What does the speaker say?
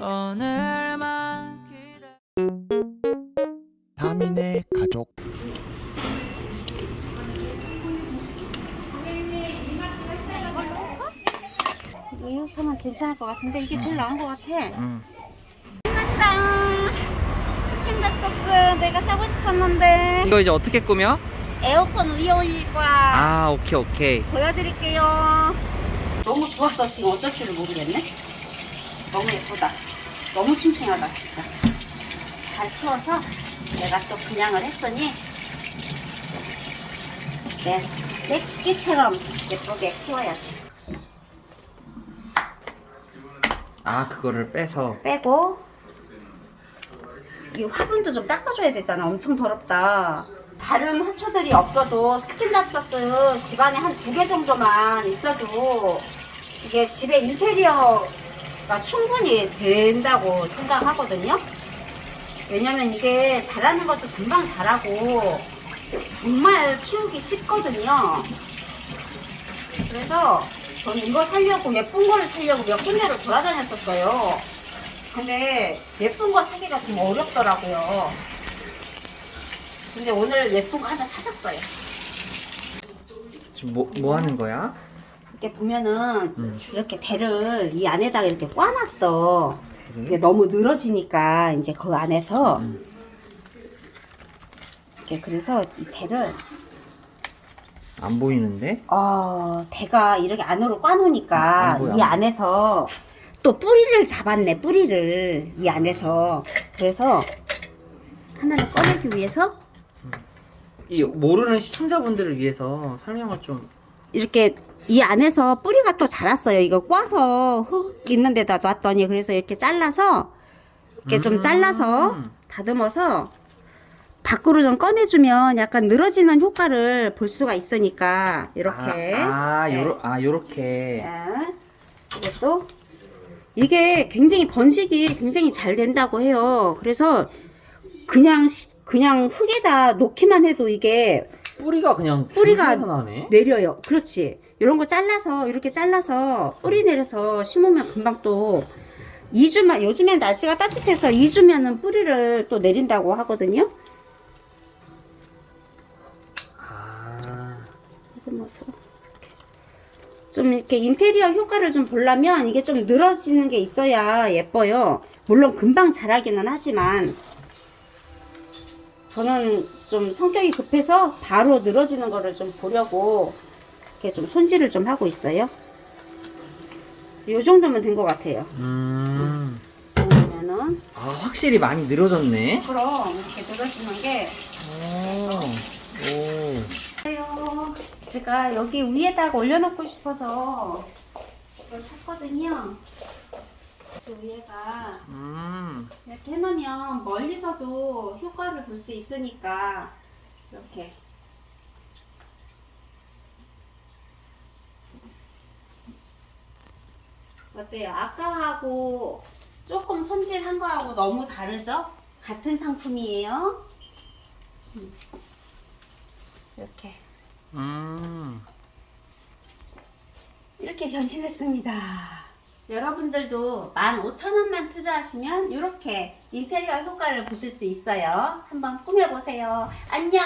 오늘만 기다 다민의 가족 이렇게만 괜찮을 것 같은데 이게 제일 나은 것 같아. 응. 소스 내가 사고 싶었는데 이거 이제 어떻게 꾸며? 에어컨 위에 올릴 거야. 아 오케이 오케이 보여드릴게요. 너무 좋았어 지금 어쩔 줄을 모르겠네. 너무 예쁘다. 너무 싱싱하다 진짜. 잘 키워서 내가 또 분양을 했으니 내 새끼처럼 예쁘게 키워야지. 아 그거를 빼서 빼고 이 화분도 좀 닦아줘야 되잖아. 엄청 더럽다. 다른 화초들이 없어도 스킨답서스 집안에 한 두 개 정도만 있어도 이게 집에 인테리어가 충분히 된다고 생각하거든요. 왜냐면 이게 자라는 것도 금방 자라고 정말 키우기 쉽거든요. 그래서 저는 이거 살려고 예쁜 거를 살려고 몇 군데를 돌아다녔었어요. 근데 예쁜 거 사기가 좀 어렵더라고요. 근데 오늘 예쁜 거 하나 찾았어요. 지금 뭐, 뭐 하는 거야? 이렇게 보면은 음. 이렇게 대를 이 안에다가 이렇게 꽈놨어. 이게 너무 늘어지니까 이제 그 안에서 음. 이렇게 그래서 이 대를 안 보이는데? 어 대가 이렇게 안으로 꽈놓으니까 이안 안에서 또 뿌리를 잡았네 뿌리를 이 안에서 그래서 하나를 꺼내기 위해서 이 모르는 시청자분들을 위해서 설명을 좀 이렇게 이 안에서 뿌리가 또 자랐어요. 이거 꽈서 흙 있는 데다 놨더니 그래서 이렇게 잘라서 이렇게 좀 음. 잘라서 다듬어서 밖으로 좀 꺼내주면 약간 늘어지는 효과를 볼 수가 있으니까 이렇게 아, 아, 네. 요러, 아 요렇게 네. 이것도 이게 굉장히 번식이 굉장히 잘 된다고 해요. 그래서 그냥 시- 그냥 흙에다 놓기만 해도 이게 뿌리가 그냥 뿌리가 내려요. 그렇지. 이런 거 잘라서 이렇게 잘라서 뿌리 내려서 심으면 금방 또 2주만 요즘엔 날씨가 따뜻해서 2주면은 뿌리를 또 내린다고 하거든요. 아 다듬어서 이렇게. 좀 이렇게 인테리어 효과를 좀 보려면 이게 좀 늘어지는 게 있어야 예뻐요. 물론 금방 자라기는 하지만 저는 좀 성격이 급해서 바로 늘어지는 거를 좀 보려고 이렇게 좀 손질을 좀 하고 있어요. 요 정도면 된 것 같아요. 음. 그러면은 아 확실히 많이 늘어졌네 그럼 이렇게 늘어지는 게 오. 오. 제가 여기 위에다가 올려놓고 싶어서 이걸 샀거든요. 그 위에가 음. 이렇게 해놓으면 멀리서도 효과를 볼 수 있으니까 이렇게 어때요? 아까하고 조금 손질한 거하고 너무 다르죠? 같은 상품이에요. 음. 이렇게 음. 이렇게 변신했습니다. 여러분들도 15,000원만 투자하시면 이렇게 인테리어 효과를 보실 수 있어요. 한번 꾸며보세요. 안녕!